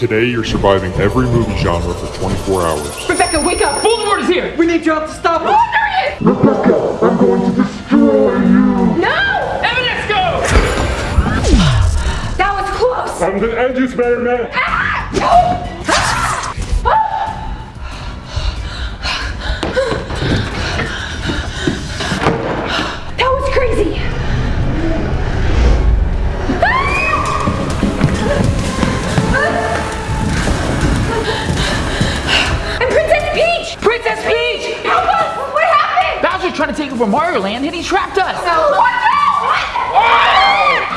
Today, you're surviving every movie genre for 24 hours. Rebecca, wake up! Voldemort is here! We need your help to stop him! Oh, there he is! Rebecca, I'm going to destroy you! No! Evidence, go! That was close! I'm gonna end you, Spider-Man! Ah! That Bowser's trying to take over Mario Land and he trapped us! What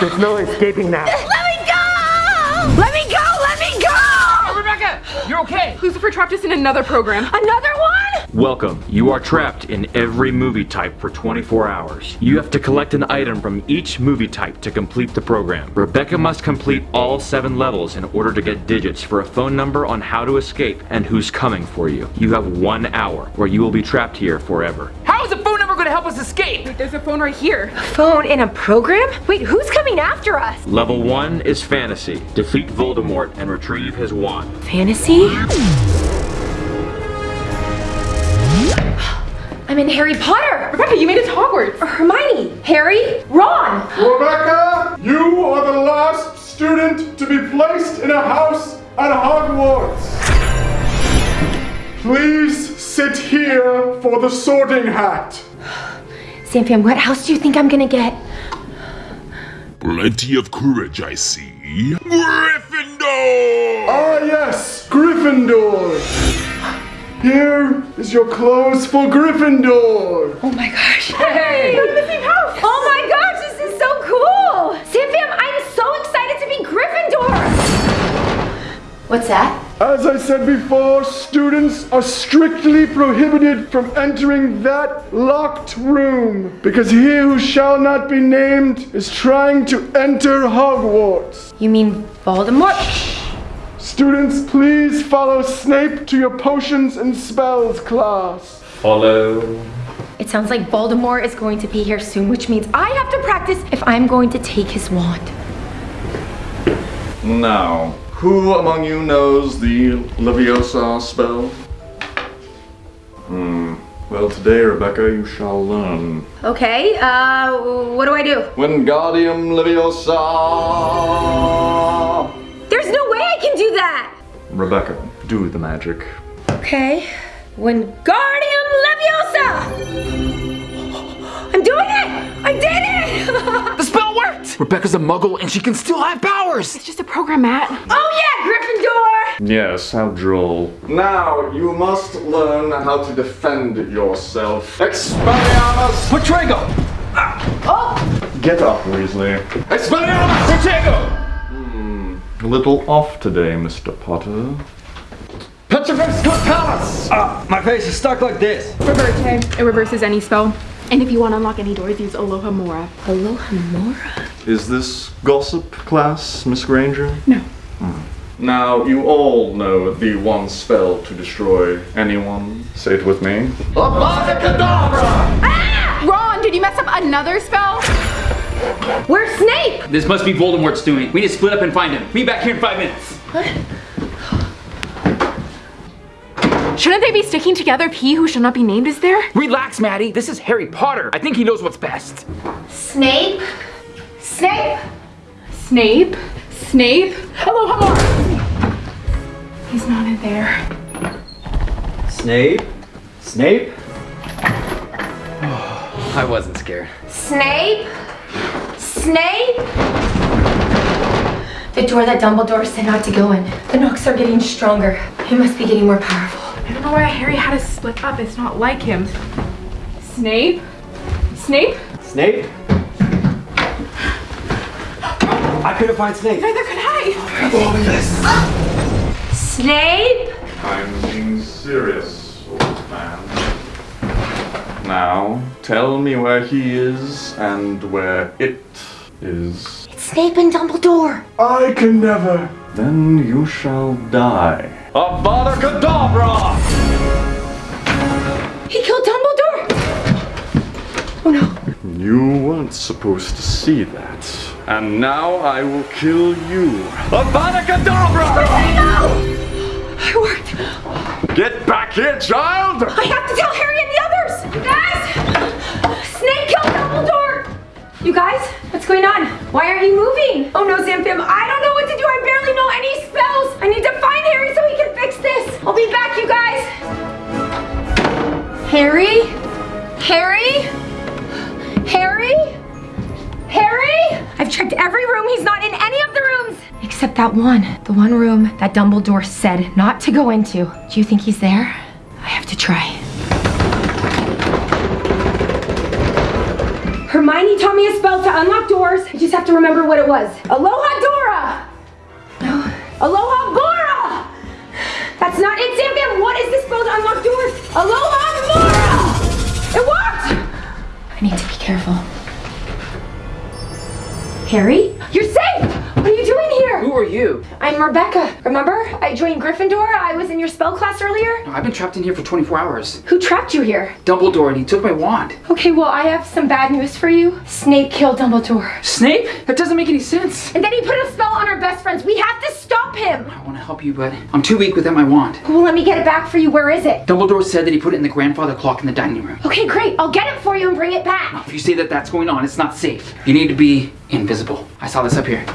There's no escaping now. Let me go! Let me go! Let me go! Oh, Rebecca! You're okay! Lucifer trapped us in another program. Another one? Welcome. You are trapped in every movie type for 24 hours. You have to collect an item from each movie type to complete the program. Rebecca must complete all seven levels in order to get digits for a phone number on how to escape and who's coming for you. You have one hour where you will be trapped here forever. How is the phone number going to help us escape? There's a phone right here. A phone in a program? Wait, who's coming after us? Level 1 is fantasy. Defeat Voldemort and retrieve his wand. Fantasy? I'm in Harry Potter! Rebecca, you made it to Hogwarts. Or Hermione! Harry! Ron! Rebecca, you are the last student to be placed in a house at Hogwarts. Please sit here for the sorting hat. Zamfam, what house do you think I'm gonna get? Plenty of courage, I see. Gryffindor! Ah, yes, Gryffindor. Here is your clothes for Gryffindor. Oh my gosh. Hey! We're in the same house! Oh What's that? As I said before, students are strictly prohibited from entering that locked room because he who shall not be named is trying to enter Hogwarts. You mean Voldemort? Students, please follow Snape to your potions and spells class. Follow. It sounds like Voldemort is going to be here soon, which means I have to practice if I'm going to take his wand. Now, who among you knows the Leviosa spell? Hmm. Well, today, Rebecca, you shall learn. Okay, uh, what do I do? Wingardium Leviosa! There's no way I can do that! Rebecca, do the magic. Okay. Wingardium Leviosa! I'm doing it! I did it! The spell worked! Rebecca's a muggle and she can still have powers! It's just a program, Matt. oh yeah, Gryffindor! Yes, how droll. Now, you must learn how to defend yourself. Expelliarmus! Protego! Get up, Weasley. Expelliarmus! Protego! A little off today, Mr. Potter. Petrificus Totalus! Ah, my face is stuck like this. Reverte. It reverses any spell. And if you want to unlock any doors, use Alohomora. Aloha Mora? Is this gossip class, Miss Granger? No. Hmm. Now, you all know the one spell to destroy anyone. Say it with me. Avada Kedavra! Ah! Ron, did you mess up another spell? Where's Snape? This must be Voldemort's doing. We need to split up and find him. Meet back here in five minutes. What? Shouldn't they be sticking together if he who shall not be named is there? Relax, Maddie. This is Harry Potter. I think he knows what's best. Snape? Snape? Snape? Snape? Alohomora! He's not in there. Snape? Snape? I wasn't scared. Snape? Snape? The door that Dumbledore sent out to go in. The knocks are getting stronger. He must be getting more powerful. I don't know why Harry had to split up. It's not like him. Snape? Snape? Snape? I couldn't find Snape. Neither could I. Oh, Snape? I'm being serious, old man. Now, tell me where he is and where it is. It's Snape and Dumbledore. I can never. Then you shall die. Avada Kedavra! He killed Dumbledore. Oh no. You weren't supposed to see that. And now I will kill you. Avada Kedavra! Potato! I worked. Get back here, child! I have to tell Harry and the others! You guys! Snape killed Dumbledore! You guys, what's going on? Why aren't you moving? Oh no, Zamfam, I don't know what to do. I barely know any spells. I need to find Harry so he can fix this. I'll be back, you guys. Harry? Harry? Harry? Harry? I've checked every room. He's not in any of the rooms. Except that one. The one room that Dumbledore said not to go into. Do you think he's there? I have to try. Hermione taught me a spell to unlock doors. I just have to remember what it was. Aloha Dora! No. Aloha Bora! That's not it, Sam What is this spell to unlock doors? Aloha Bora! It worked! I need to be careful. Harry? You're safe! What are you doing here? Who are you? I'm Rebecca. Remember? I joined Gryffindor. I was in your spell class earlier. I've been trapped in here for 24 hours. Who trapped you here? Dumbledore, and he took my wand. Okay, well, I have some bad news for you. Snape killed Dumbledore. Snape? That doesn't make any sense. And then he put a spell on our best friends. We have to stop him. I want to help you, but I'm too weak without my wand. Well, let me get it back for you. Where is it? Dumbledore said that he put it in the grandfather clock in the dining room. Okay, great. I'll get it for you and bring it back. If you say that that's going on, it's not safe. You need to be invisible. I saw this up here.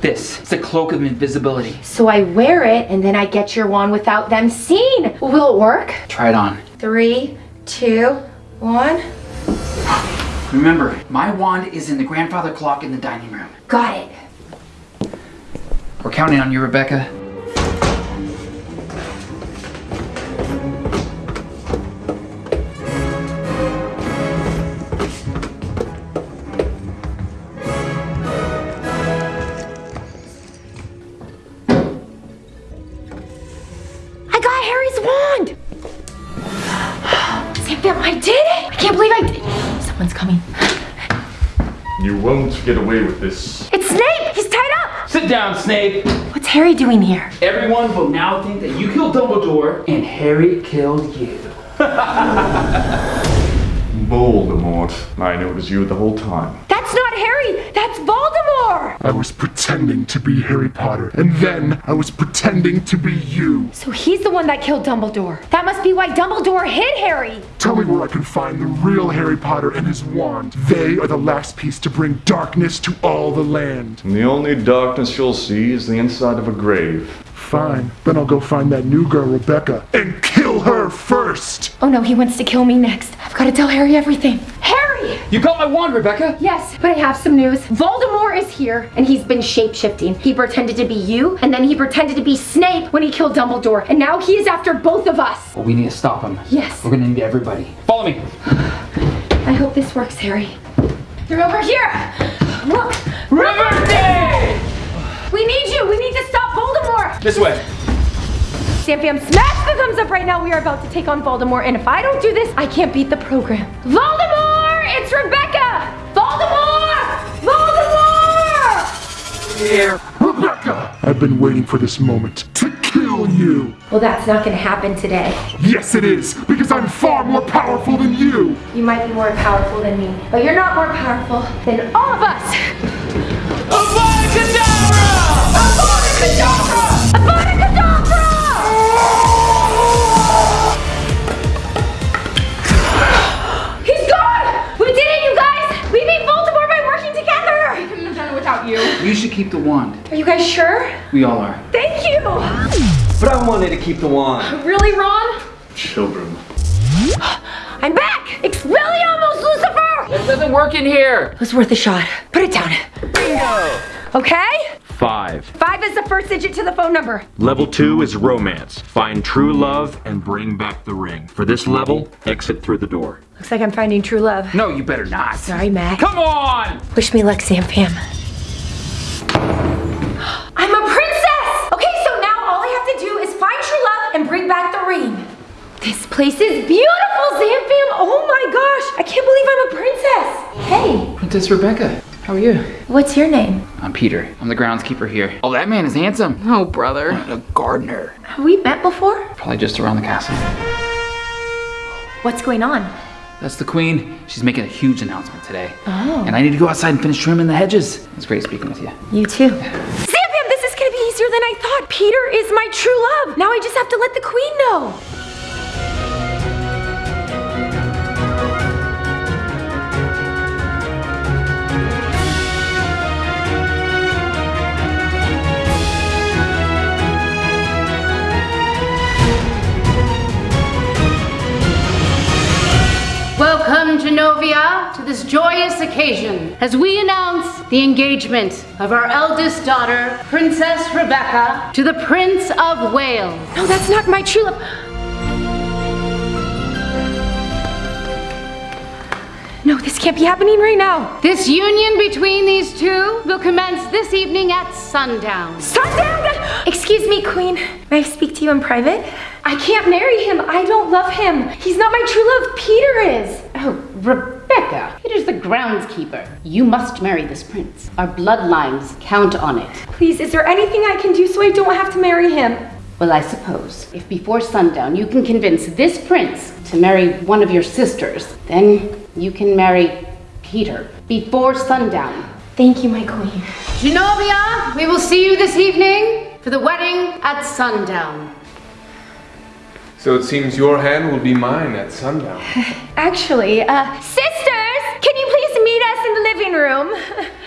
This. It's a cloak of invisibility. So I wear it and then I get your wand without them seeing. Will it work? Try it on. Three, two, one. Remember, my wand is in the grandfather clock in the dining room. Got it. We're counting on you, Rebecca. Get away with this. It's Snape. He's tied up. Sit down, Snape. What's Harry doing here? Everyone will now think that you killed Dumbledore and Harry killed you. Voldemort. I knew it was you the whole time. That's not Harry. That's Voldemort. I was pretending to be Harry Potter, and then I was pretending to be you. So he's the one that killed Dumbledore. That must be why Dumbledore hid Harry. Tell me where I can find the real Harry Potter and his wand. They are the last piece to bring darkness to all the land. And the only darkness you'll see is the inside of a grave. Fine, then I'll go find that new girl, Rebecca, and kill her first! Oh no, he wants to kill me next. I've got to tell Harry everything. You got my wand, Rebecca? Yes, but I have some news. Voldemort is here, and he's been shape-shifting. He pretended to be you, and then he pretended to be Snape when he killed Dumbledore, and now he is after both of us. Well, we need to stop him. Yes. We're gonna need everybody. Follow me. I hope this works, Harry. They're over here! Look! Riverdale! We need you! We need to stop Voldemort! This way. Zamfam, smash the thumbs up right now. We are about to take on Voldemort, and if I don't do this, I can't beat the program. Voldemort! It's Rebecca! Voldemort! Voldemort! Here. Rebecca! I've been waiting for this moment to kill you! Well, that's not gonna happen today. Yes, it is, because I'm far more powerful than you! You might be more powerful than me, but you're not more powerful than all of us! Keep the wand. Are you guys sure? We all are. Thank you! But I wanted to keep the wand. Really, Ron? Children. I'm back! Expelliarmus, Lucifer! It doesn't work in here. It was worth a shot. Put it down. Bingo! Okay? Five. Five is the first digit to the phone number. Level two is romance. Find true love and bring back the ring. For this level, exit through the door. Looks like I'm finding true love. No, you better not. Sorry, Mac. Come on! Wish me luck, Zamfam. I'm a princess! Okay, so now all I have to do is find true love and bring back the ring. This place is beautiful, Zamfam! Oh my gosh! I can't believe I'm a princess! Hey, Princess Rebecca, how are you? what's your name? I'm Peter. I'm the groundskeeper here. Oh, that man is handsome. Oh, brother. A gardener. Have we met before? Probably just around the castle. What's going on? That's the queen. She's making a huge announcement today. Oh. And I need to go outside and finish trimming the hedges. It's great speaking with you. You too. Sam Pam, this is gonna be easier than than I thought. Peter is my true love. Now I just have to let the queen know. Welcome, Genovia, to this joyous occasion as we announce the engagement of our eldest daughter, Princess Rebecca, to the Prince of Wales. No, that's not my true love. No, this can't be happening right now. This union between these two will commence this evening at sundown. Sundown! Excuse me, Queen. May I speak to you in private? I can't marry him. I don't love him. He's not my true love. Peter is. Rebecca, it is the groundskeeper. You must marry this prince. Our bloodlines count on it. Please, is there anything I can do so I don't have to marry him? Well, I suppose if before sundown you can convince this prince to marry one of your sisters, then you can marry Peter before sundown. Thank you, my queen. Genovia, we will see you this evening for the wedding at sundown. So it seems your hand will be mine at sundown. Actually, uh, sisters, can you please meet us in the living room?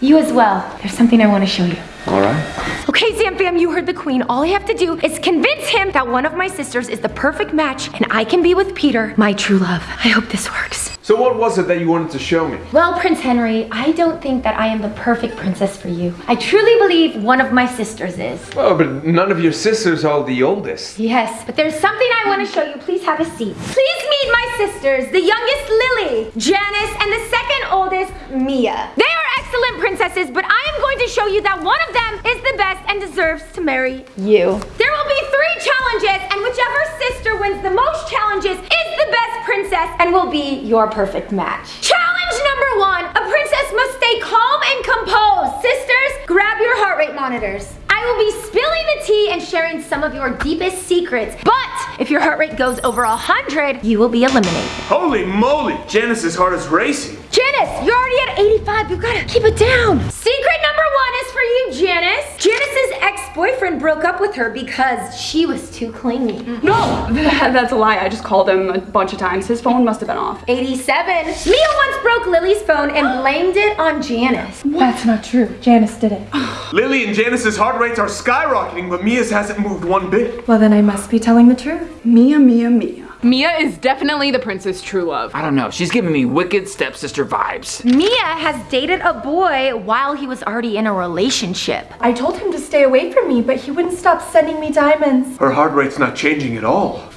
You as well. There's something I want to show you. All right. Okay, Zamfam, you heard the queen. All I have to do is convince him that one of my sisters is the perfect match and I can be with Peter, my true love. I hope this works. So what was it that you wanted to show me? Well, Prince Henry, I don't think that I am the perfect princess for you. I truly believe one of my sisters is. Well, but none of your sisters are the oldest. Yes, but there's something I want to show you. Please have a seat. Please meet my sisters, the youngest Lily, Janice, and the second oldest Mia. They are excellent princesses, but I am going to show you that one of them is the best and deserves to marry you. There will be three challenges, and whichever sister wins the most challenges is the best princess and will be your perfect match. Challenge number one, a princess must stay calm and composed. Sisters, grab your heart rate monitors. I will be spilling the tea and sharing some of your deepest secrets, but if your heart rate goes over 100, you will be eliminated. Holy moly, Janice's heart is racing. Janice, you're already at 85. You've got to keep it down. Secret number one is for you, Janice. Janice's ex-boyfriend broke up with her because she was too clingy. Mm-hmm. No, that's a lie. I just called him a bunch of times. His phone must have been off. 87. Mia once broke Lily's phone and blamed it on Janice. That's not true. Janice did it. Lily and Janice's heart rates are skyrocketing, but Mia's hasn't moved one bit. Well, then I must be telling the truth. Mia, Mia, Mia. Mia is definitely the prince's true love. I don't know. She's giving me wicked stepsister vibes. Mia has dated a boy while he was already in a relationship. I told him to stay away from me, but he wouldn't stop sending me diamonds. Her heart rate's not changing at all.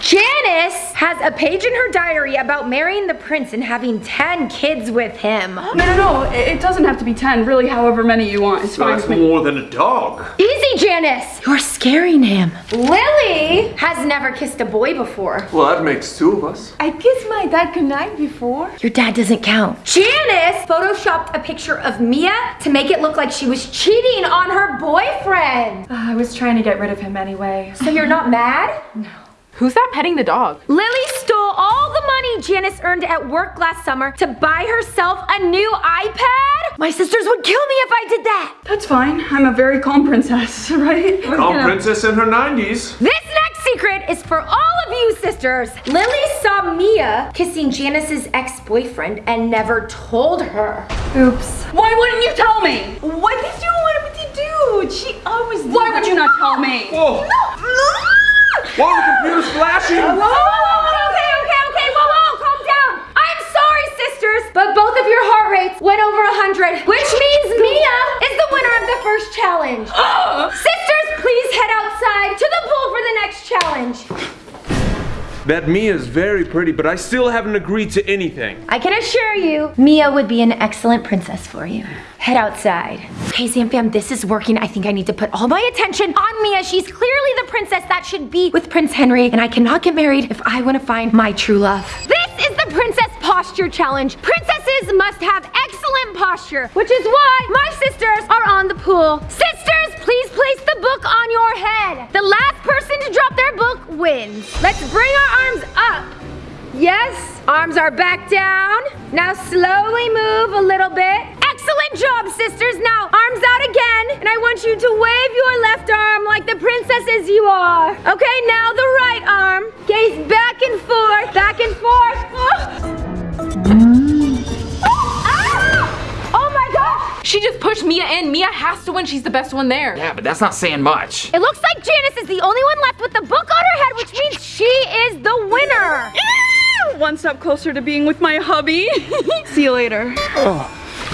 Janice has a page in her diary about marrying the prince and having 10 kids with him. No, no, no. It, it doesn't have to be 10. Really, however many you want. It's fine That's more than a dog. Easy, Janice. You're scaring him. Lily has never kissed a boy before. Well, that makes two of us. I kissed my dad goodnight before. Your dad doesn't count. Janice photoshopped a picture of Mia to make it look like she was cheating on her boyfriend. Uh, I was trying to get rid of him anyway. So you're not mad? Who's that petting the dog? Lily stole all the money Janice earned at work last summer to buy herself a new iPad? My sisters would kill me if I did that. That's fine. I'm a very calm princess, right? Calm princess in her 90s. This next secret is for all of you sisters. Lily saw Mia kissing Janice's ex-boyfriend and never told her. Oops. Why wouldn't you tell me? What did you want me to do? She always did Why would you not tell me? Whoa! Whoa, the computer's flashing! Whoa, whoa, whoa, okay, okay, okay, whoa, whoa, calm down. I'm sorry, sisters, but both of your heart rates went over 100, which means Mia is the winner of the first challenge. Uh-huh. sisters, please head outside to the pool for the next challenge. That Mia's very pretty, but I still haven't agreed to anything. I can assure you, Mia would be an excellent princess for you. Head outside. Okay, Zamfam, this is working. I think I need to put all my attention on Mia. She's clearly the princess that should be with Prince Henry, and I cannot get married if I want to find my true love. This is the Princess Posture Challenge. Princesses must have excellent posture, which is why my sisters are on the pool. Sisters, please place the book on your head. The last person to drop their book wins. Let's bring our arms up. Yes, arms are back down. Now slowly move a little bit. Excellent Good job, sisters. Now, arms out again. And I want you to wave your left arm like the princesses you are. Okay, now the right arm. Gaze back and forth, back and forth. Ah! Oh my gosh! She just pushed Mia in. Mia has to win. She's the best one there. Yeah, but that's not saying much. It looks like Janice is the only one left with the book on her head, which means she is the winner. One step closer to being with my hubby. See you later.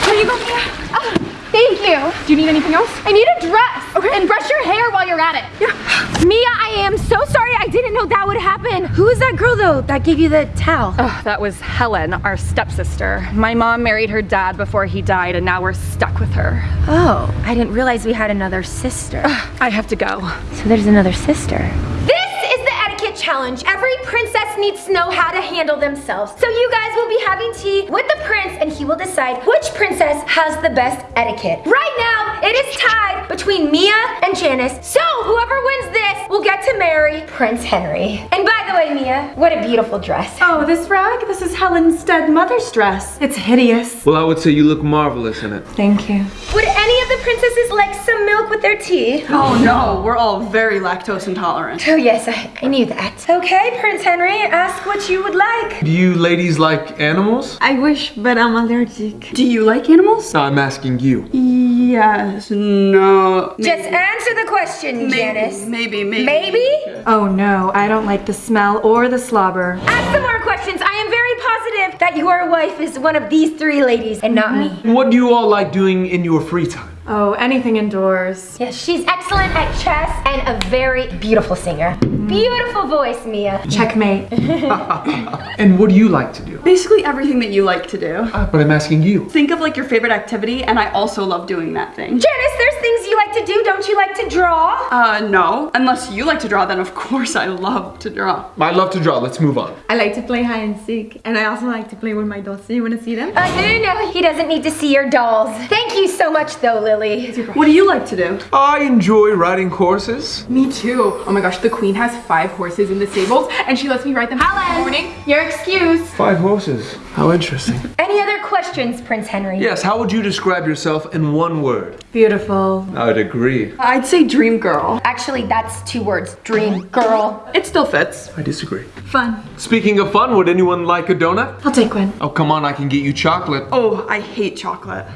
Here you go, Mia. Oh, thank you. Do you need anything else? I need a dress. Okay. And brush your hair while you're at it. Yeah. Mia, I am so sorry. I didn't know that would happen. Who is that girl though that gave you the towel? Oh, that was Helen, our stepsister. My mom married her dad before he died, and now we're stuck with her. Oh, I didn't realize we had another sister. I have to go. So there's another sister. This is the etiquette challenge. Every princess needs to know how to handle themselves. So you guys will be having tea with the prince and he will decide which princess has the best etiquette. Right now, it is tied between Mia and Janice. So whoever wins this will get to marry Prince Henry. And by the way, Mia, what a beautiful dress. Oh, this rag? This is Helen's dead mother's dress. It's hideous. Well, I would say you look marvelous in it. Thank you. Would any of the princesses like some milk with their tea? Oh no, we're all very lactose intolerant. Oh yes, I, I knew that. Okay, Prince Henry, ask what you would like. Do you ladies like animals? I wish, but I'm allergic. Do you like animals? No, I'm asking you. Yes, no. Just answer the question, Janice. Maybe, maybe. Maybe? Oh no, I don't like the smell or the slobber. Ask some more questions. I am very positive that your wife is one of these three ladies and not me. What do you all like doing in your free time? Oh, anything indoors. Yes, she's excellent at chess and a very beautiful singer. Beautiful voice, Mia. Checkmate. And what do you like to do? Basically everything that you like to do. Ah, but I'm asking you. Think of like your favorite activity, and I also love doing that thing. Janice, there's things you like to do. Don't you like to draw? Uh, no. Unless you like to draw, then of course I love to draw. I love to draw. Let's move on. I like to play hide and seek, and I also like to play with my dolls. Do you want to see them? Uh, no, no, no. He doesn't need to see your dolls. Thank you so much, though, Lily. What do you like to do? I enjoy riding horses. Me too. Oh my gosh, the queen has five horses in the stables and she lets me ride them Helen, morning. Your excuse. Five horses. How interesting. Any other questions, Prince Henry? Yes, how would you describe yourself in one word? Beautiful. I'd agree. I'd say dream girl. Actually, that's two words. Dream girl. It still fits. I disagree. Fun. Speaking of fun, would anyone like a donut? I'll take one. Oh, come on, I can get you chocolate. Oh, I hate chocolate.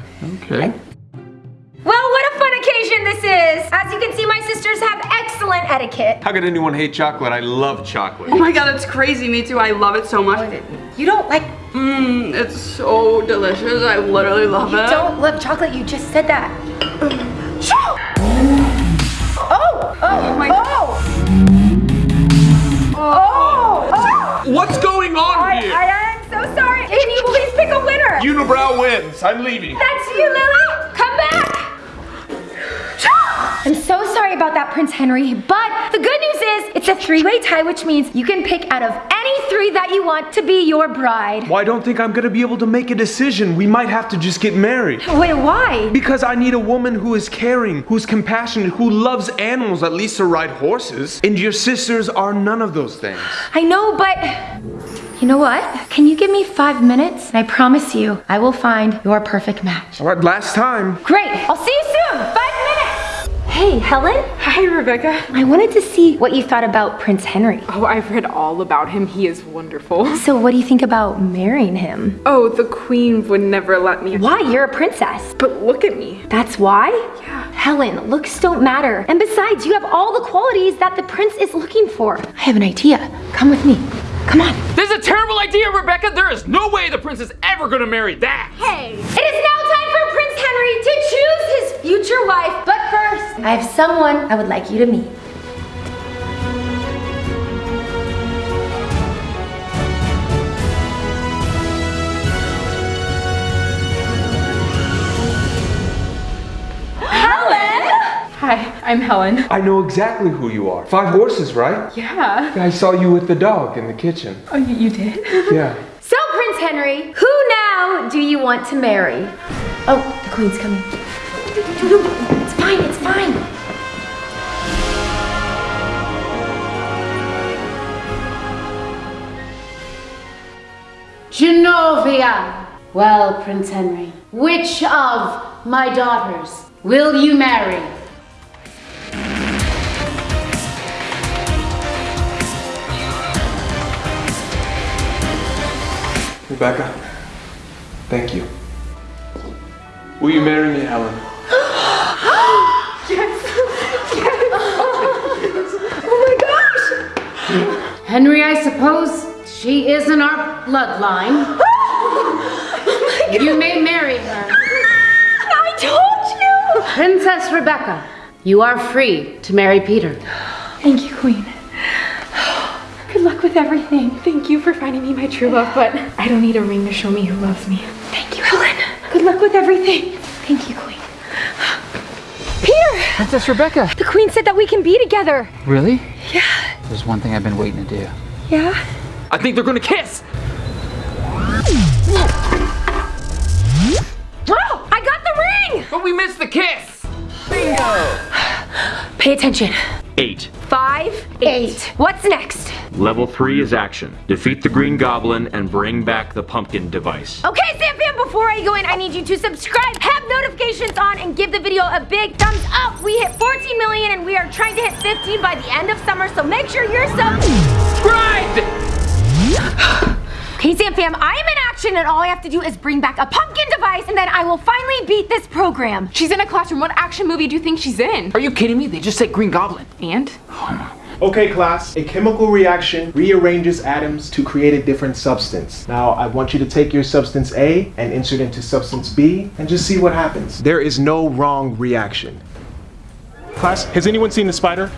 Okay. Well, what a fun occasion this is. As you can see, my sisters have excellent etiquette. How could anyone hate chocolate? I love chocolate. Oh my god, that's crazy. Me too. I love it so much. You don't like, Mmm, it's so delicious. I literally love you it. You don't love chocolate. You just said that. Mm. Oh! oh, oh, my- oh! oh. Oh, oh. What's going on I, here? I am so sorry. Can you please pick a winner? Unibrow wins. I'm leaving. That's you, Lily. Come back. I'm so sorry about that, Prince Henry, but the good news is it's a three-way tie, which means you can pick out of any three that you want to be your bride. Well, I don't think I'm gonna be able to make a decision. We might have to just get married. Wait, why? Because I need a woman who is caring, who's compassionate, who loves animals, at least to ride horses. And your sisters are none of those things. I know, but you know what? Can you give me five minutes? And I promise you, I will find your perfect match. All right, last time. Great. I'll see you soon. Minutes. Hey, Helen. Hi, Rebecca. I wanted to see what you thought about Prince Henry. Oh, I've read all about him. He is wonderful. So, what do you think about marrying him? Oh, the queen would never let me. Why? You're a princess. But look at me. That's why? Yeah. Helen, looks don't matter. And besides, you have all the qualities that the prince is looking for. I have an idea. Come with me. Come on. This is a terrible idea, Rebecca. There is no way the prince is ever gonna marry that. Hey, it is now time for Prince Henry to choose his future wife. But first, I have someone I would like you to meet. Helen! Hi, I'm Helen. I know exactly who you are. Five horses, right? Yeah. I saw you with the dog in the kitchen. Oh, you, you did? Yeah. Prince Henry, who now do you want to marry? Oh, the queen's coming. It's fine, it's fine. Genovia. Well, Prince Henry, which of my daughters, will you marry? Rebecca, thank you. Will you marry me, Helen? Yes. yes. Oh my gosh. Henry, I suppose she is in our bloodline. Oh you may marry her. I told you! Princess Rebecca, you are free to marry Peter. Thank you, Queen. Good luck with everything. Thank you for finding me my true love, but I don't need a ring to show me who loves me. Thank you, Helen. Good luck with everything. Thank you, Queen. Peter! Princess Rebecca. The queen said that we can be together. Really? Yeah. There's one thing I've been waiting to do. Yeah? I think they're gonna kiss! Oh! I got the ring! But we missed the kiss! Bingo! Pay attention. Eight. Five, eight. What's next? Level three is action. Defeat the Green Goblin and bring back the pumpkin device. Okay, Zamfam, before I go in, I need you to subscribe, have notifications on, and give the video a big thumbs up. We hit 14 million and we are trying to hit 15 by the end of summer, so make sure you're subscribed! Okay, Zamfam, I am in action and all I have to do is bring back a pumpkin device and then I will finally beat this program. She's in a classroom. What action movie do you think she's in? Are you kidding me? They just said Green Goblin. And? Okay, class. A chemical reaction rearranges atoms to create a different substance. Now, I want you to take your substance A and insert it into substance B and just see what happens. There is no wrong reaction. Class, has anyone seen the spider?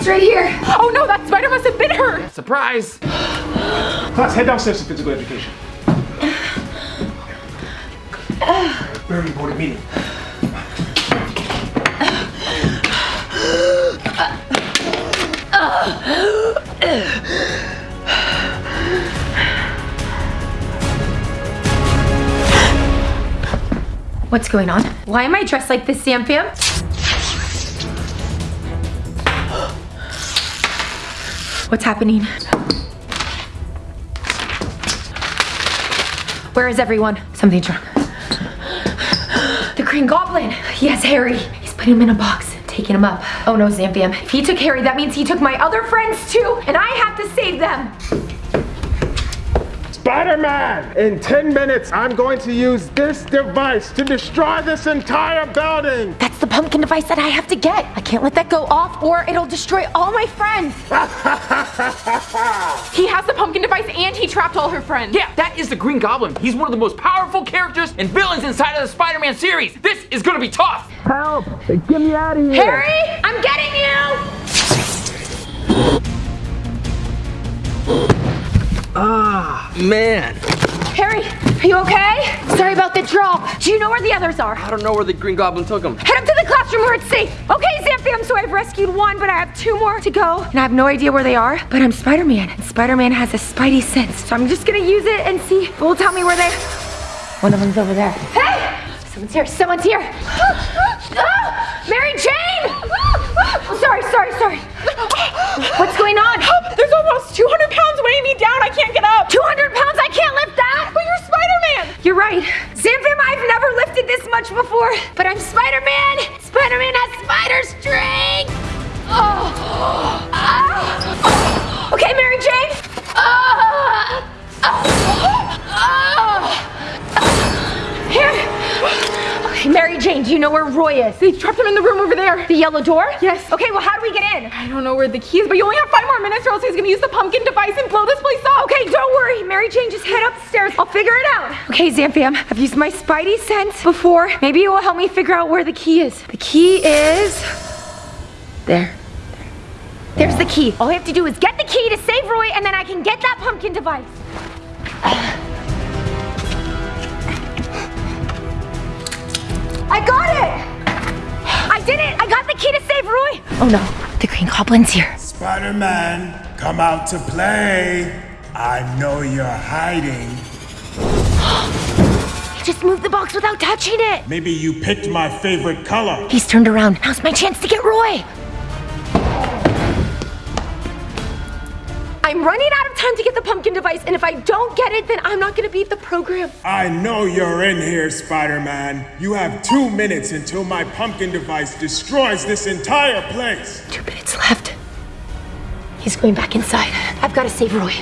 It's right here. Oh no, that spider must have bit her. Surprise! Class, head downstairs to physical education. Very important meeting. What's going on? Why am I dressed like this, Zamfam? What's happening? Where is everyone? Something's wrong. The Green Goblin! Yes, Harry. He's putting him in a box, taking him up. Oh no, Zamfam. If he took Harry, that means he took my other friends too, and I have to save them! Spider-Man! In 10 minutes, I'm going to use this device to destroy this entire building! That's the pumpkin device that I have to get. I can't let that go off or it'll destroy all my friends. He has the pumpkin device and he trapped all her friends. Yeah, that is the Green Goblin. He's one of the most powerful characters and villains inside of the Spider-Man series. This is gonna be tough. Help! Get me out of here! Harry, I'm getting you! Ah, man. Harry, are you okay? Sorry about the drop. Do you know where the others are? I don't know where the Green Goblin took them. Head up to the classroom where it's safe. Okay, Zamfam, so I've rescued one, but I have two more to go. And I have no idea where they are, but I'm Spider-Man, and Spider-Man has a spidey sense. So I'm just gonna use it and see if will tell me where they One of them's over there. Hey! Someone's here, someone's here. Ah! Mary Jane! Oh, sorry, sorry, sorry. What's going on? There's almost 200 pounds down. I can't get up. 200 pounds? I can't lift that. But you're Spider-Man. You're right. Zamfam, I've never lifted this much before. But I'm Spider-Man. Spider-Man has spider strength. Oh. Ah. Okay, Mary Jane. Ah. Ah. Here. Mary Jane, do you know where Roy is? They trapped him in the room over there. The yellow door? Yes. Okay, well, how do we get in? I don't know where the key is, but you only have five more minutes or else he's gonna use the pumpkin device and blow this place up. Okay, don't worry. Mary Jane, just head upstairs. I'll figure it out. Okay, Zamfam, I've used my spidey sense before. Maybe it will help me figure out where the key is. The key is... There. There's the key. All I have to do is get the key to save Roy, and then I can get that pumpkin device. I got it! I did it! I got the key to save Roy! Oh no, the Green Goblin's here. Spider-Man, come out to play. I know you're hiding. He just moved the box without touching it. Maybe you picked my favorite color. He's turned around. Now's my chance to get Roy. I'm running out of time to get the pumpkin device, and if I don't get it, then I'm not gonna beat the program. I know you're in here, Spider Man. You have two minutes until my pumpkin device destroys this entire place. Two minutes left. He's going back inside. I've got to save Roy.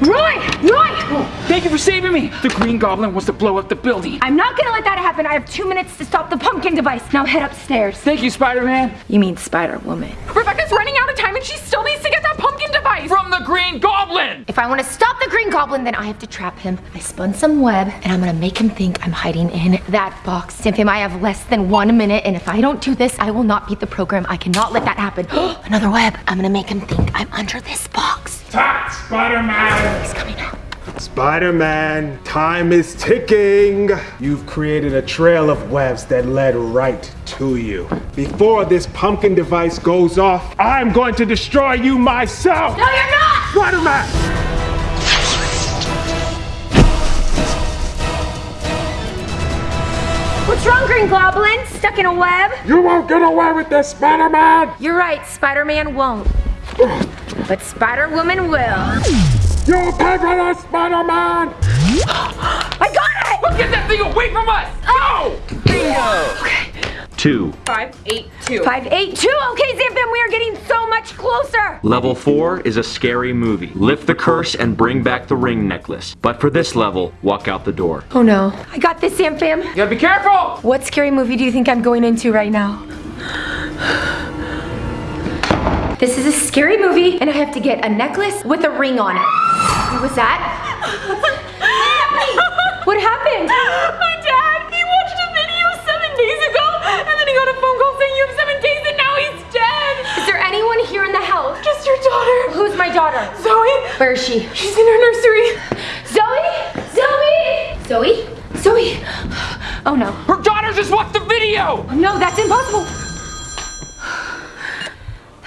Roy! Roy! Thank you for saving me. The Green Goblin wants to blow up the building. I'm not gonna let that happen. I have two minutes to stop the pumpkin device. Now head upstairs. Thank you, Spider-Man. You mean Spider Woman? Rebecca's running out of time and she still needs to get device. From the Green Goblin. If I want to stop the Green Goblin, then I have to trap him. I spun some web, and I'm gonna make him think I'm hiding in that box. Cynthia, I have less than one minute, and if I don't do this, I will not beat the program. I cannot let that happen. Another web. I'm gonna make him think I'm under this box. Attack, Spider Man! He's coming out. Spider Man, time is ticking. You've created a trail of webs that led right to you. Before this pumpkin device goes off, I'm going to destroy you myself. No, you're not! Spider Man! What's wrong, Green Goblin? Stuck in a web? You won't get away with this, Spider Man! You're right, Spider Man won't. But Spider Woman will. You pay for this, Spider Man! I got it! Get that thing away from us! Oh. Go! Bingo! Two. Five, eight, two. Five, eight, two. Okay, Zamfam, we are getting so much closer. Level 4 is a scary movie. Lift the curse and bring back the ring necklace. But for this level, walk out the door. Oh no. I got this, Zamfam. You gotta be careful! What scary movie do you think I'm going into right now? This is a scary movie, and I have to get a necklace with a ring on it. What was that? what happened? My dad, he watched a video seven days ago, and then he got a phone call saying you have seven days and now he's dead. Is there anyone here in the house? Just your daughter. Who's my daughter? Zoe. Where is she? She's in her nursery. Zoe? Zoe? Zoe? Zoe? Oh no. Her daughter just watched the video! No, that's impossible.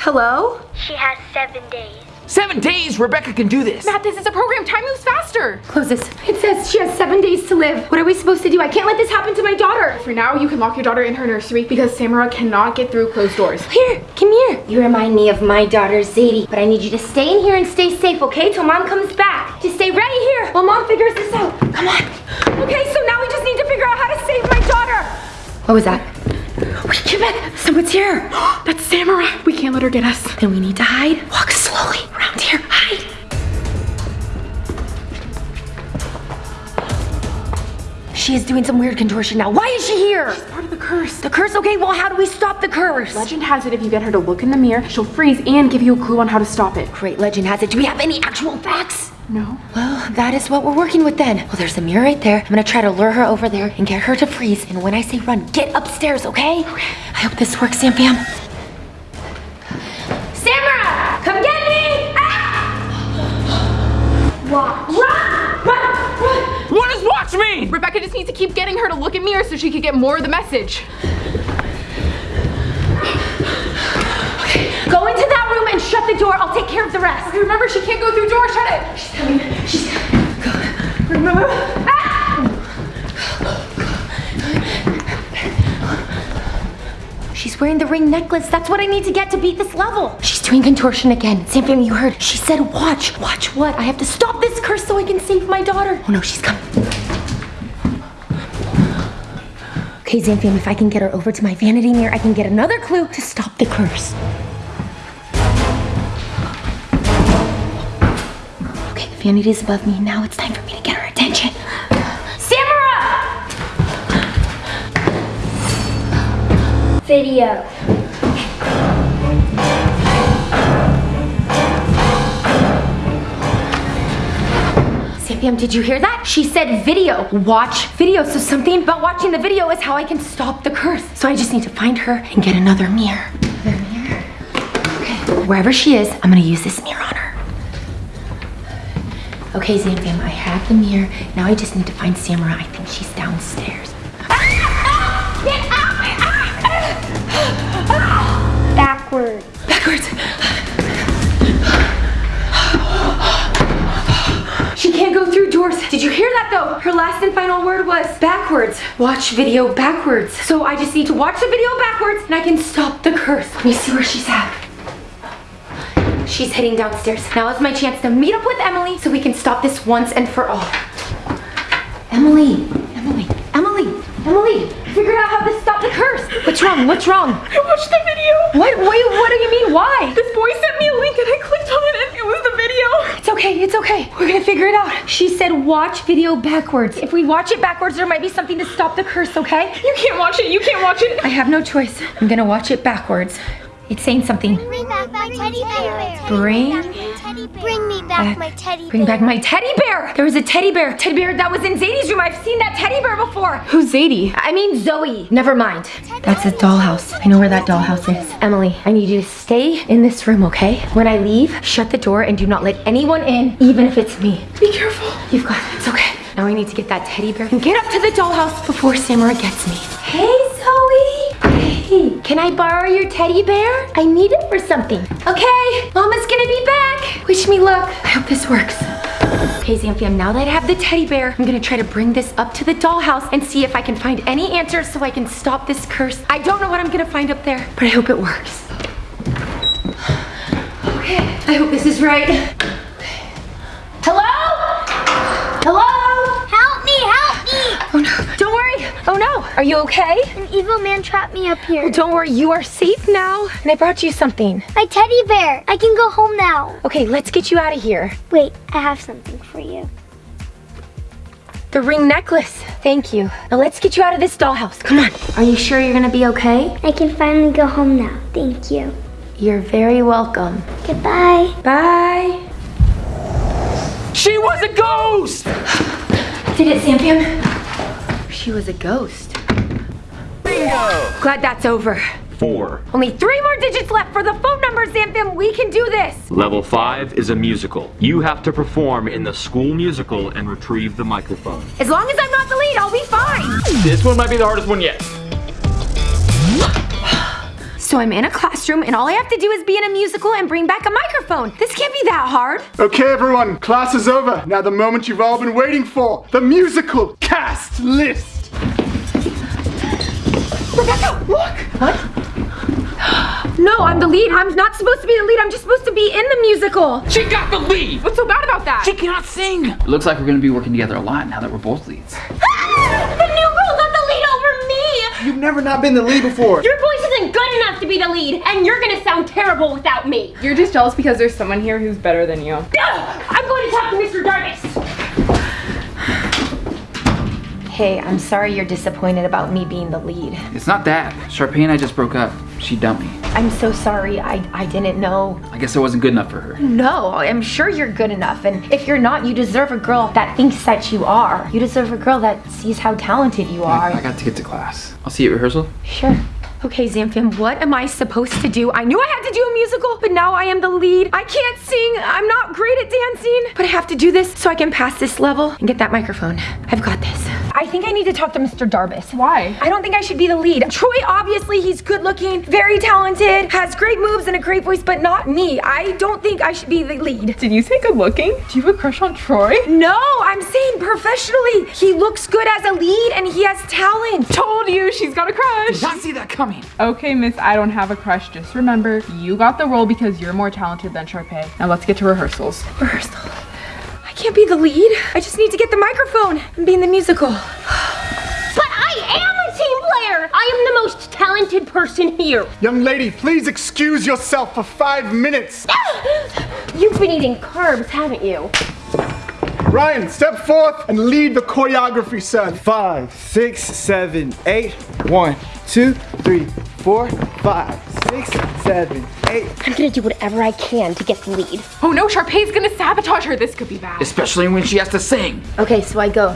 Hello? She has seven days. Seven days, Rebecca can do this. Matt, this is a program. Time moves faster. Close this. It says she has seven days to live. What are we supposed to do? I can't let this happen to my daughter. For now, you can lock your daughter in her nursery because Samara cannot get through closed doors. Here, come here. You remind me of my daughter Zadie, but I need you to stay in here and stay safe, okay? Till mom comes back. Just stay right here while mom figures this out. Come on. Okay, so now we just need to figure out how to save my daughter. What was that? Get. Someone's here. That's Samara. We can't let her get us. Then we need to hide. Walk slowly around here. Hide. She is doing some weird contortion now. Why is she here? She's part of the curse. The curse? Okay, well, how do we stop the curse? Legend has it if you get her to look in the mirror, she'll freeze and give you a clue on how to stop it. Great, legend has it. Do we have any actual facts? No. Well, that is what we're working with then. Well, there's a mirror right there. I'm gonna try to lure her over there and get her to freeze. And when I say run, get upstairs, okay? Okay. I hope this works, Zamfam. Samara! Come get me! Ah! Walk. Run! Run! Run! What does watch mean? Rebecca just needs to keep getting her to look at mirrors so she can get more of the message. Go into that room and shut the door. I'll take care of the rest. Okay, remember, she can't go through doors. Shut it. She's coming. She's coming. Go. Remember? Ah! She's wearing the ring necklace. That's what I need to get to beat this level. She's doing contortion again. Zamfam, you heard. She said watch. Watch what? I have to stop this curse so I can save my daughter. Oh no, she's coming. Okay, Zamfam, if I can get her over to my vanity mirror, I can get another clue to stop the curse. Vanity's above me. Now it's time for me to get her attention. Samara! Video. Zamfam, did you hear that? She said video. Watch video. So something about watching the video is how I can stop the curse. So I just need to find her and get another mirror. Another mirror. Okay, wherever she is, I'm gonna use this mirror on her. Okay, Zamfam, I have the mirror. Now I just need to find Samara. I think she's downstairs. Backwards. Backwards. She can't go through doors. Did you hear that though? Her last and final word was backwards. Watch video backwards. So I just need to watch the video backwards and I can stop the curse. Let me see where she's at. She's heading downstairs. Now is my chance to meet up with Emily so we can stop this once and for all. Emily, Emily, Emily, Emily, figured out how to stop the curse. What's wrong? What's wrong? I watched the video. What? What, what do you mean? Why? This boy sent me a link and I clicked on it and it was the video. It's okay, it's okay. We're gonna figure it out. She said watch video backwards. If we watch it backwards, there might be something to stop the curse, okay? You can't watch it. You can't watch it. I have no choice. I'm gonna watch it backwards. It's saying something. Bring back my teddy bear. Bring Bring me back my teddy bear. Bring back my teddy bear! There was a teddy bear. Teddy bear that was in Zadie's room. I've seen that teddy bear before. Who's Zadie? I mean Zoe. Never mind. That's a dollhouse. I know where that dollhouse is. Emily, I need you to stay in this room, okay? When I leave, shut the door and do not let anyone in, even if it's me. Be careful. You've got it. It's okay. Now I need to get that teddy bear and get up to the dollhouse before Samara gets me. Hey, Can I borrow your teddy bear? I need it for something. Okay, Mama's gonna be back. Wish me luck. I hope this works. Okay, Zamfam, now that I have the teddy bear, I'm gonna try to bring this up to the dollhouse and see if I can find any answers so I can stop this curse. I don't know what I'm gonna find up there, but I hope it works. Okay, I hope this is right. Hello? Hello? Oh no, don't worry. Oh no, are you okay? An evil man trapped me up here. Don't worry, you are safe now. And I brought you something. My teddy bear. I can go home now. Okay, let's get you out of here. Wait, I have something for you. The ring necklace. Thank you. Now let's get you out of this dollhouse. Come on. Are you sure you're gonna be okay? I can finally go home now. Thank you. You're very welcome. Goodbye. Bye. She was a ghost! Did it, Sampion? She was a ghost. Bingo! Glad that's over. Four. Only three more digits left for the phone number, Zamfam. We can do this. Level 5 is a musical. You have to perform in the school musical and retrieve the microphone. As long as I'm not the lead, I'll be fine. This one might be the hardest one yet. So I'm in a classroom and all I have to do is be in a musical and bring back a microphone. This can't be that hard. Okay, everyone, class is over. Now the moment you've all been waiting for, the musical cast list. Rebecca, look! What? No, I'm the lead. I'm not supposed to be the lead. I'm just supposed to be in the musical. She got the lead! What's so bad about that? She cannot sing! It looks like we're gonna be working together a lot now that we're both leads. Ah! the You've never not been the lead before. Your voice isn't good enough to be the lead, and you're gonna sound terrible without me. You're just jealous because there's someone here who's better than you. I'm going to talk to Mr. Darvis. Hey, I'm sorry you're disappointed about me being the lead. It's not that. Sharpay and I just broke up. She dumped me. I'm so sorry. I, I didn't know. I guess I wasn't good enough for her. No, I'm sure you're good enough. And if you're not, you deserve a girl that thinks that you are. You deserve a girl that sees how talented you are. I, I got to get to class. I'll see you at rehearsal. Sure. Okay, Zamfam, what am I supposed to do? I knew I had to do a musical, but now I am the lead. I can't sing. I'm not great at dancing, but I have to do this so I can pass this level and get that microphone. I've got this. I think I need to talk to Mr. Darvis. Why? I don't think I should be the lead. Troy, obviously, he's good looking, very talented, has great moves and a great voice, but not me. I don't think I should be the lead. Did you say good looking? Do you have a crush on Troy? No, I'm saying professionally. He looks good as a lead and he has talent. Told you she's got a crush. Did not see that coming. Okay, miss, I don't have a crush. Just remember, you got the role because you're more talented than Sharpay. Now let's get to rehearsals. Rehearsal. I can't be the lead. I just need to get the microphone and be in the musical. But I am a team player! I am the most talented person here. Young lady, please excuse yourself for five minutes. You've been eating carbs, haven't you? Ryan, step forth and lead the choreography, son. Five, six, seven, eight. One, two, three, four, five, six, seven, eight. I'm gonna do whatever I can to get the lead. Oh no, Sharpay's gonna sabotage her. This could be bad. Especially when she has to sing. Okay, so I go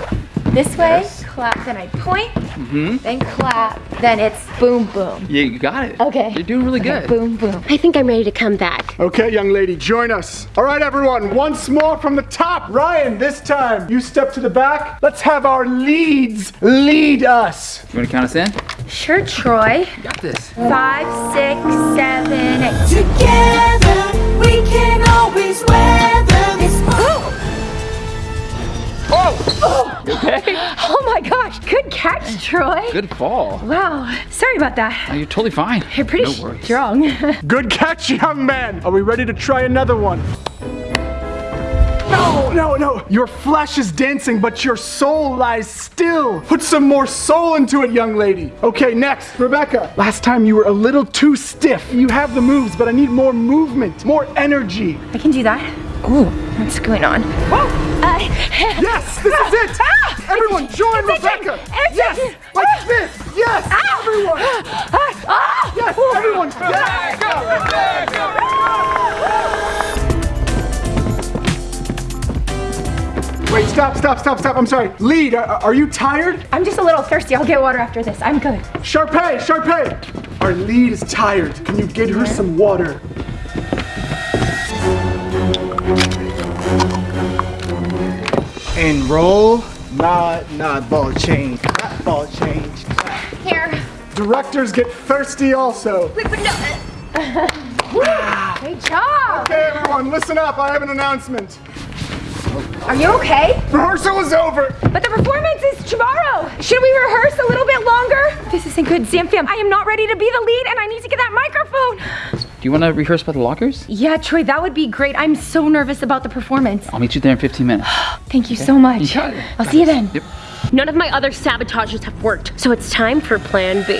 this way, clap, then I point, Mm-hmm. then clap, then it's boom, boom. Yeah, you got it. Okay. You're doing really good. Boom, boom. I think I'm ready to come back. Okay, young lady, join us. All right, everyone, once more from the top. Ryan, this time you step to the back. Let's have our leads lead us. You wanna count us in? Sure, Troy. You got this. Five, six, seven, eight. Together we can always weather this. Oh! Oh my gosh, good catch, Troy. Good fall. Wow. Sorry about that. Oh, you're totally fine. You're pretty No strong. Good catch, young man. Are we ready to try another one? No, no, no. Your flesh is dancing, but your soul lies still. Put some more soul into it, young lady. Okay, next, Rebecca. Last time you were a little too stiff. You have the moves, but I need more movement, more energy. I can do that. Ooh, what's going on? Whoa! Uh, yes, this is it. Ah, Everyone, join Rebecca. Yes, like this. Yes, everyone. Ah, Yes, everyone. Yes. Wait, stop, stop, stop, stop. I'm sorry. Lead, are, are you tired? I'm just a little thirsty. I'll get water after this. I'm good. Sharpay, Sharpay. Our lead is tired. Can you get her some water? And roll. Not, not ball change. Not ball change. Here. Directors get thirsty also. Wait, but no. Uh, ah. Great job. Okay, everyone, listen up. I have an announcement. Are you okay? Rehearsal is over. But the performance is tomorrow. Should we rehearse a little bit longer? This isn't good, Zamfam. I am not ready to be the lead and I need to get that microphone. Do you want to rehearse by the lockers? Yeah, Troy, that would be great. I'm so nervous about the performance. I'll meet you there in 15 minutes. Thank you so much. You. I'll see you then. Yep. None of my other sabotages have worked, so it's time for plan B.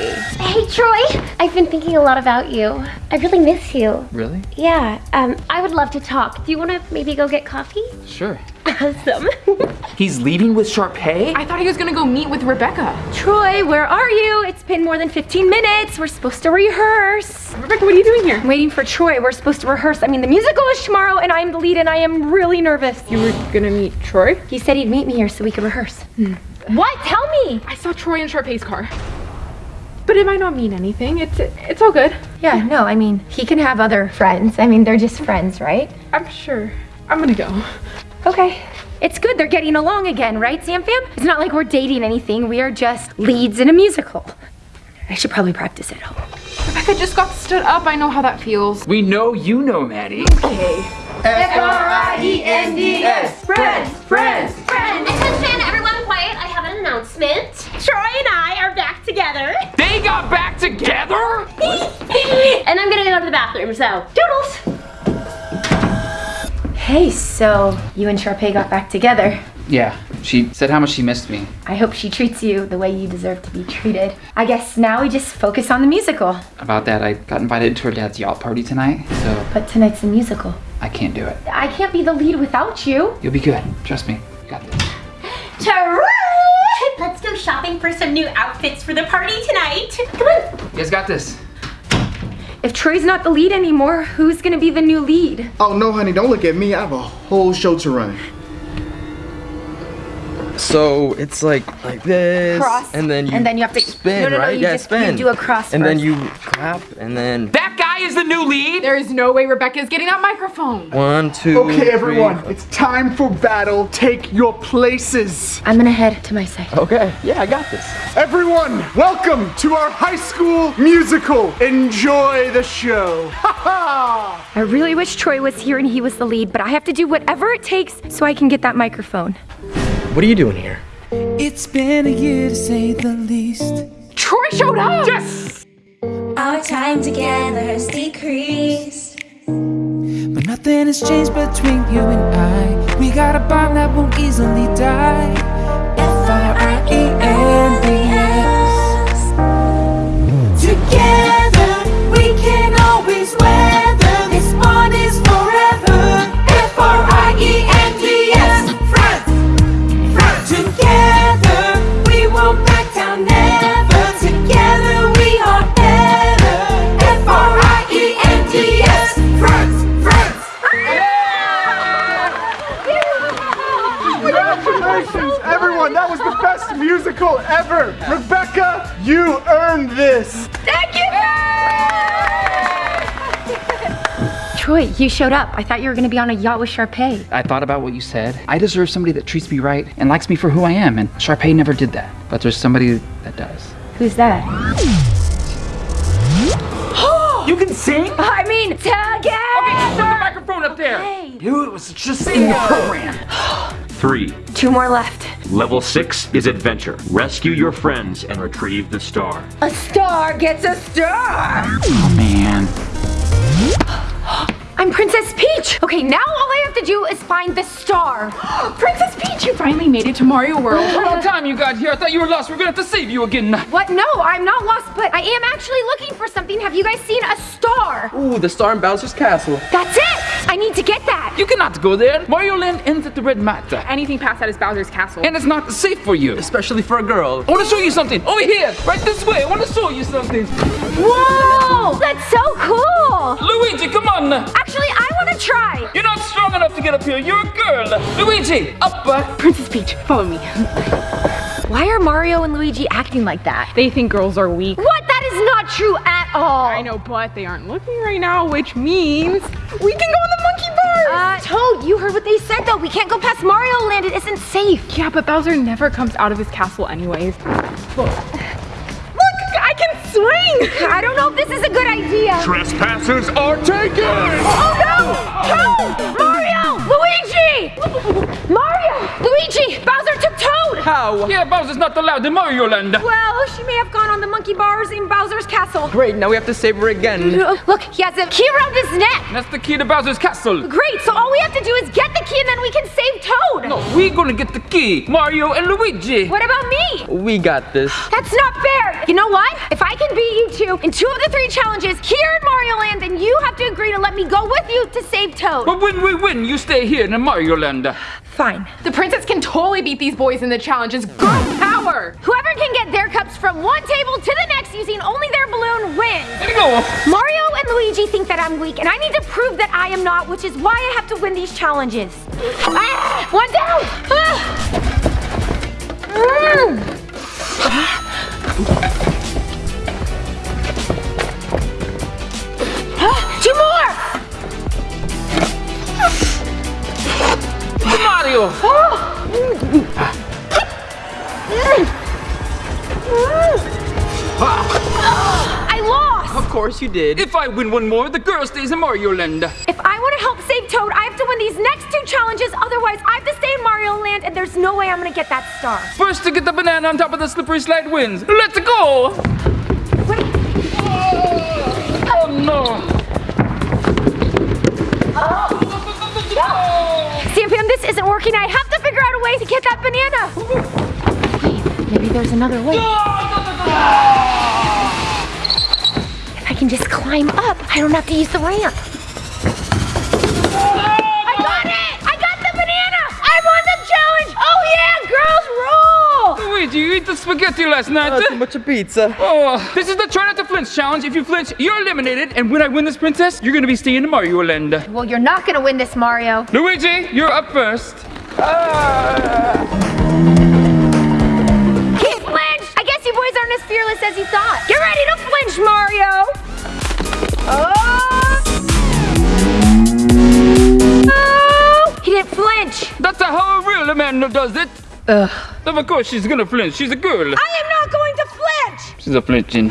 Hey, Troy. I've been thinking a lot about you. I really miss you. Really? Yeah, um, I would love to talk. Do you want to maybe go get coffee? Sure. Awesome. He's leaving with Sharpay? I thought he was gonna go meet with Rebecca. Troy, where are you? It's been more than 15 minutes. We're supposed to rehearse. Rebecca, what are you doing here? I'm waiting for Troy. We're supposed to rehearse. I mean, the musical is tomorrow and I'm the lead and I am really nervous. You were gonna meet Troy? He said he'd meet me here so we could rehearse. Hmm. What? Tell me! I saw Troy in Sharpay's car. But it might not mean anything. It's it's all good. Yeah, no, I mean, he can have other friends. I mean, they're just friends, right? I'm sure. I'm gonna go. Okay. It's good they're getting along again, right, Zamfam? It's not like we're dating anything. We are just leads in a musical. I should probably practice at home. Rebecca just got stood up. I know how that feels. We know you know, Maddie. Okay. F-R-I-E-N-D-S. Friends, friends. Friend, attention, everyone quiet. I have an announcement. Troy and I are back together. They got back together? and I'm gonna go to the bathroom, so doodles. Hey, so you and Sharpay got back together. Yeah, she said how much she missed me. I hope she treats you the way you deserve to be treated. I guess now we just focus on the musical. About that, I got invited to her dad's yacht party tonight, so But tonight's the musical. I can't do it. I can't be the lead without you. You'll be good. Trust me. You got this. Troy! Let's go shopping for some new outfits for the party tonight. Come on. You guys got this. If Troy's not the lead anymore, who's gonna be the new lead? Oh no, honey, don't look at me. I have a whole show to run. So it's like like this, Cross. and then you and then you have to spin, no, no, no, right? You yeah, just spin. You do a cross and then you clap, and then That guy is the new lead? There is no way Rebecca is getting that microphone. one, two, Okay, everyone, three, it's time for battle. Take your places. I'm gonna head to my side. Okay, yeah, I got this. Everyone, welcome to our high school musical. Enjoy the show. Ha ha! I really wish Troy was here and he was the lead, but I have to do whatever it takes so I can get that microphone. What are you doing here? It's been a year to say the least. Troy showed up. Yes! Our time together has decreased. But nothing has changed between you and I. We got a bond that won't easily die. F R I E N D S. Together best musical ever. Rebecca, you earned this. Thank you! Troy, you showed up. I thought you were gonna be on a yacht with Sharpay. I thought about what you said. I deserve somebody that treats me right and likes me for who I am, and Sharpay never did that. But there's somebody that does. Who's that? You can sing? I mean, together! Okay, just put the microphone up there. Okay. Dude, it was just in the program. Three. Two more left. Level six is adventure. Rescue your friends and retrieve the star. A star gets a star! Oh man. I'm Princess Peach! Okay, now all I have to do is find the star. Princess Peach, you finally made it to Mario World. What time you got here? I thought you were lost. We're gonna have to save you again. What? No, I'm not lost, but I am actually looking for something. Have you guys seen a star? Ooh, the star in Bowser's castle. That's it! I need to get that. You cannot go there. Mario Land ends at the red mat. Anything past that is Bowser's castle. And it's not safe for you. Especially for a girl. I want to show you something. Over here. Right this way. I want to show you something. Whoa! That's so cool! Luigi, come on. Actually, I want to try. You're not strong enough to get up here. You're a girl. Luigi, up. Uh, Princess Peach, follow me. Why are Mario and Luigi acting like that? They think girls are weak. What? That is not true at all. I know, but they aren't looking right now, which means we can go on the monkey bars. Uh, Toad, you heard what they said though. We can't go past Mario Land. It isn't safe. Yeah, but Bowser never comes out of his castle anyways. Look. Look, I can swing. I don't know if this is a good idea. Trespassers are taken! Oh no! Toad! Mario! Luigi! Mario! Luigi! Bowser took Toad! How? yeah, Bowser's not allowed in Mario Land. Well, she may have gone on the monkey bars in Bowser's castle. Great, now we have to save her again. Look, he has a key around his neck. That's the key to Bowser's castle. Great, so all we have to do is get the key and then we can save Toad. No, we're gonna get the key. Mario and Luigi. What about me? We got this. That's not fair. You know what? If I can beat you two in two of the three challenges here in Mario Land, then you have to agree to let me go with you to save Toad. But when we win, you stay here in Mario Land. Fine. The princess can totally beat these boys in the challenges. Girl power! Whoever can get their cups from one table to the next using only their balloon wins. There you go. Mario and Luigi think that I'm weak, and I need to prove that I am not, which is why I have to win these challenges. Ah, one down! Ah. Mm. Mario! I lost! Of course you did. If I win one more, the girl stays in Mario Land. If I want to help save Toad, I have to win these next two challenges. Otherwise, I have to stay in Mario Land, and there's no way I'm gonna get that star. First to get the banana on top of the slippery slide wins. Let's go! Wait. Oh no! Isn't working. I have to figure out a way to get that banana. Wait, maybe there's another way. If I can just climb up, I don't have to use the ramp. Rule! Luigi, you eat the spaghetti last night. Oh, too much of pizza. Oh, this is the try not to flinch challenge. If you flinch, you're eliminated. And when I win this princess, you're gonna be staying in Mario Land. Well, you're not gonna win this, Mario. Luigi, you're up first. Ah. He flinched! I guess you boys aren't as fearless as you thought. Get ready to flinch, Mario! Oh! Oh! He didn't flinch. That's how a real Amanda does it. Ugh. Of course, she's gonna flinch. She's a girl. I am not going to flinch! She's a flinching.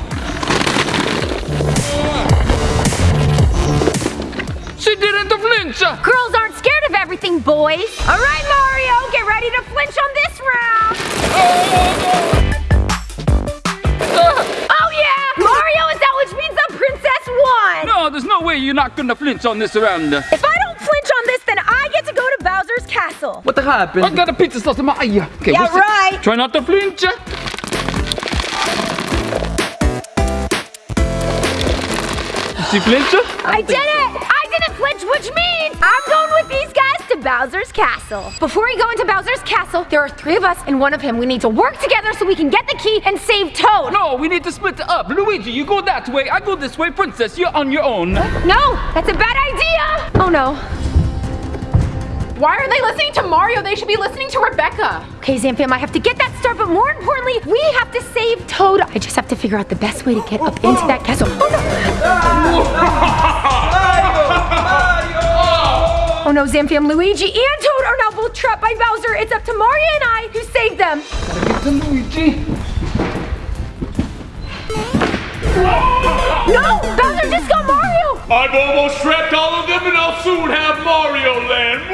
She didn't flinch. Girls aren't scared of everything, boys. All right, Mario, get ready to flinch on this round. Oh yeah, Mario is out, which means the princess won. No, there's no way you're not gonna flinch on this round. If I castle. What the happened? I got a pizza sauce in my eye. Okay, Yeah, we'll right. Try not to flinch. She flinch? I did it! I didn't flinch, which means I'm going with these guys to Bowser's castle. Before we go into Bowser's castle, there are three of us and one of him. We need to work together so we can get the key and save Toad. No, we need to split it up. Luigi, you go that way. I go this way. Princess, you're on your own. No, that's a bad idea. Oh no. Why are they listening to Mario? They should be listening to Rebecca. Okay, Zamfam, I have to get that star, but more importantly, we have to save Toad. I just have to figure out the best way to get up into that castle. Oh no! Oh no, Zamfam, Luigi, and Toad are now both trapped by Bowser. It's up to Mario and I who save them. Gotta Get to Luigi. No! Bowser! I've almost trapped all of them and I'll soon have Mario Land.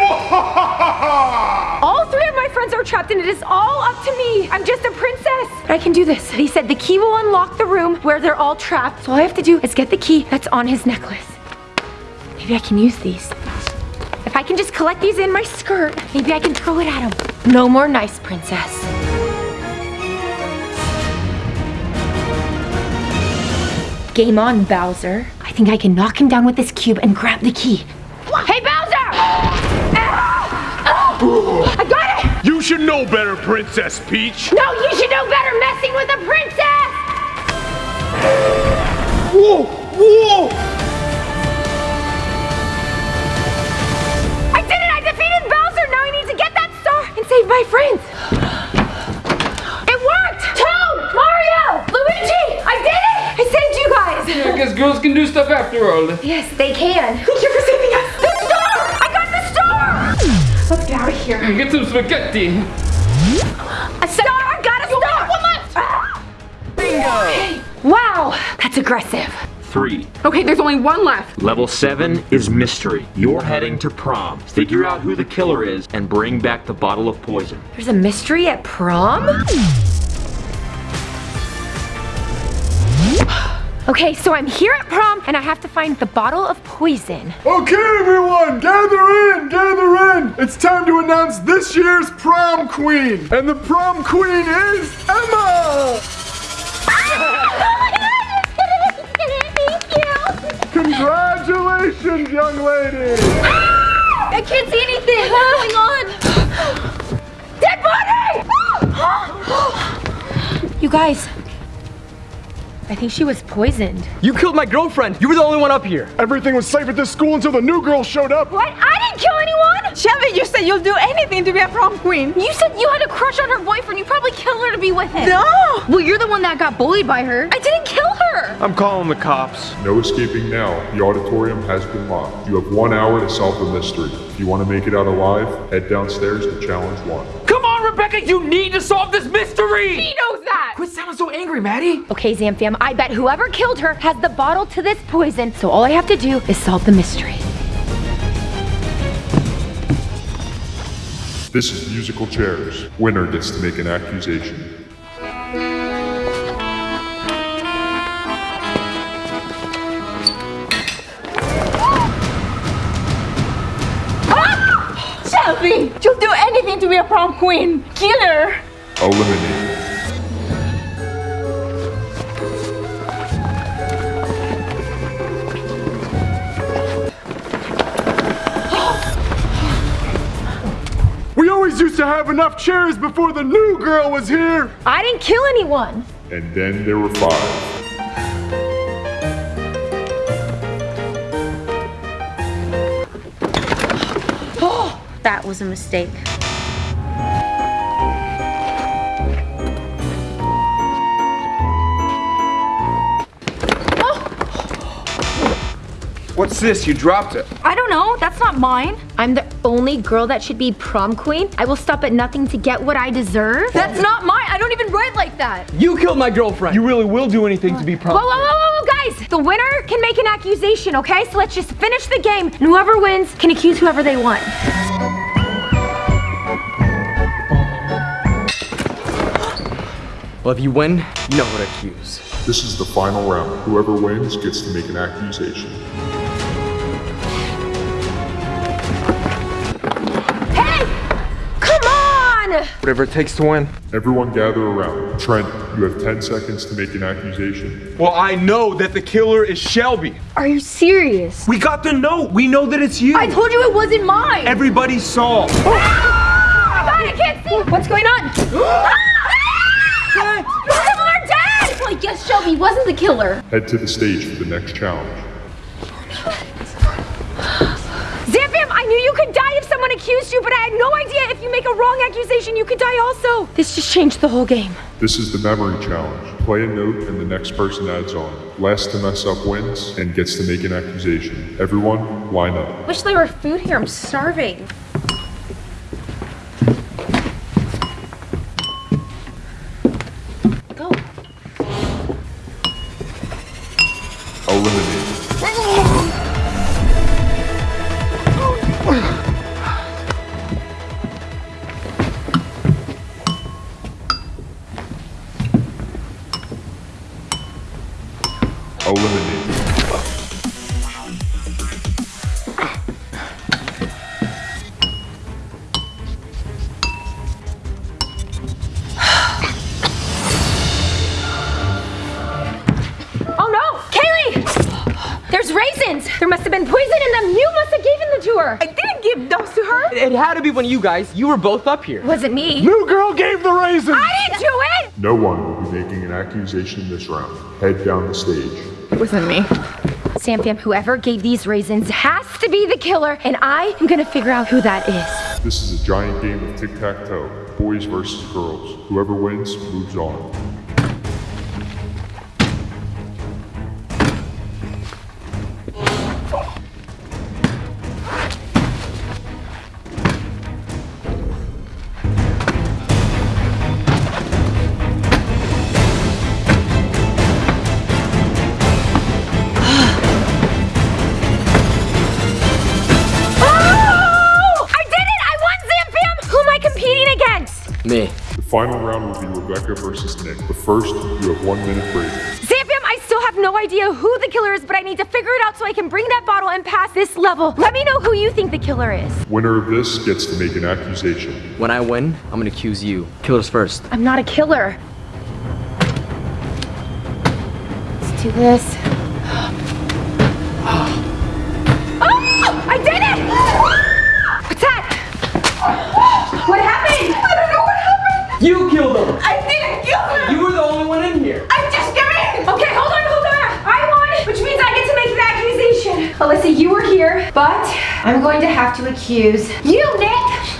All three of my friends are trapped and it is all up to me. I'm just a princess. But I can do this. He said the key will unlock the room where they're all trapped. So all I have to do is get the key that's on his necklace. Maybe I can use these. If I can just collect these in my skirt, maybe I can throw it at him. No more nice princess. Game on, Bowser. I think I can knock him down with this cube and grab the key. Hey, Bowser! Ah! Oh, I got it! You should know better, Princess Peach. No, you should know better messing with a princess! Whoa! Whoa! I did it! I defeated Bowser! Now I need to get that star and save my friends! It worked! Toad! Mario! Luigi! I did it! I saved you guys! Yeah, I guess girls can do stuff after all. Yes, they can. Thank you for saving us! The star! I got the star! Let's get out of here. Get some spaghetti. A star! I got a star! One left! Ah. Bingo! Wow, that's aggressive. Three. Okay, there's only one left. Level 7 is mystery. You're heading to prom. Figure out who the killer is and bring back the bottle of poison. There's a mystery at prom? Okay, so I'm here at prom and I have to find the bottle of poison. Okay, everyone, gather in, gather in. It's time to announce this year's prom queen. And the prom queen is Emma. Congratulations, young lady. Ah! I can't see anything. What's going on? Dead body! you guys, I think she was poisoned. You killed my girlfriend. You were the only one up here. Everything was safe at this school until the new girl showed up. What? I didn't kill anyone! Shelby, you said you'll do anything to be a prom queen. You said you had a crush on her boyfriend. You probably killed her to be with him. No! Well, you're the one that got bullied by her. I didn't kill her. I'm calling the cops. No escaping now. The auditorium has been locked. You have one hour to solve the mystery. If you want to make it out alive, head downstairs to challenge one. Come on, Rebecca, you need to solve this mystery! She knows that! Quit sounding so angry, Maddie. Okay, Zamfam, I bet whoever killed her has the bottle to this poison, so all I have to do is solve the mystery. This is musical chairs. Winner gets to make an accusation. Be a prom queen. Killer. Eliminated. We always used to have enough chairs before the new girl was here. I didn't kill anyone. And then there were five. Oh, that was a mistake. What's this? You dropped it. I don't know. That's not mine. I'm the only girl that should be prom queen. I will stop at nothing to get what I deserve. That's not mine. I don't even write like that. You killed my girlfriend. You really will do anything to be prom. whoa, whoa, whoa, whoa, guys! The winner can make an accusation, okay? So let's just finish the game, and whoever wins can accuse whoever they want. Well, if you win, you know who to accuse. This is the final round. Whoever wins gets to make an accusation. Whatever it takes to win. Everyone gather around. Trent, you have 10 seconds to make an accusation. Well, I know that the killer is Shelby. Are you serious? We got the note. We know that it's you. I told you it wasn't mine. Everybody saw. Ah! God, I can't see! What's going on? Ah! Both of them are dead! Well, I guess Shelby wasn't the killer. Head to the stage for the next challenge. Zamfam, I knew you could die if someone accused you, but I had no idea if you make a wrong accusation, you could die also. This just changed the whole game. This is the memory challenge. Play a note and the next person adds on. Last to mess up wins and gets to make an accusation. Everyone, line up. Wish there were food here. I'm starving. eliminated. oh no! Kaylee! There's raisins! There must have been poison in them! You must have given the tour. I didn't give those to her! It had to be one of you guys. You were both up here. Wasn't me. New girl gave the raisins! I didn't do it! No one will be making an accusation this round. Head down the stage. It wasn't me. Zamfam, whoever gave these raisins has to be the killer, and I am gonna figure out who that is. This is a giant game of tic-tac-toe. Boys versus girls. Whoever wins moves on. Be Rebecca Nick. But first, you have one minute break. Sam I still have no idea who the killer is, but I need to figure it out so I can bring that bottle and pass this level. Let me know who you think the killer is. Winner of this gets to make an accusation. When I win, I'm gonna accuse you. Killers first. I'm not a killer. Let's do this. I'm going to have to accuse you, Nick.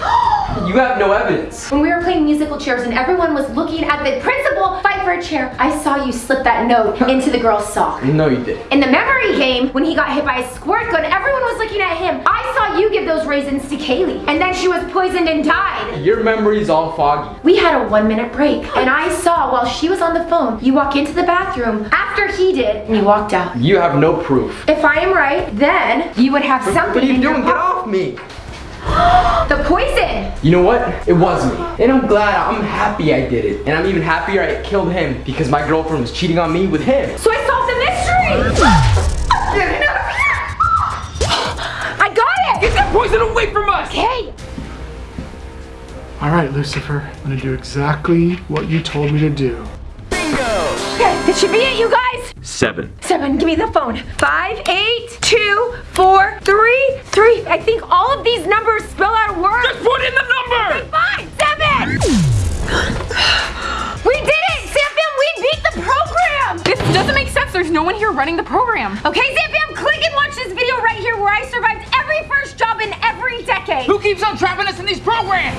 You have no evidence. When we were playing musical chairs and everyone was looking at the principal fight for a chair, I saw you slip that note into the girl's sock. No, you didn't. In the memory game, when he got hit by a squirt gun, everyone was looking at him. I you give those raisins to Kaylee, and then she was poisoned and died. Your memory's all foggy. We had a one minute break, and I saw while she was on the phone, you walk into the bathroom after he did, and you walked out. You have no proof. If I am right, then you would have something. What are you in your doing? Get off me! The poison! You know what? It was me. And I'm glad, I'm happy I did it. And I'm even happier I killed him because my girlfriend was cheating on me with him. So I solved the mystery! that poison away from us! Okay. All right, Lucifer. I'm gonna do exactly what you told me to do. Bingo! Okay, this should be it, you guys. Seven. Seven, give me the phone. Five, eight, two, four, three, three. I think all of these numbers spell out a word. Just put in the number! Fine, seven! we did it! Sam we beat the program! This doesn't make sense. There's no one here running the program. Okay, Sam click and watch this video right here where I survived every first job in every decade. Who keeps on trapping us in these programs?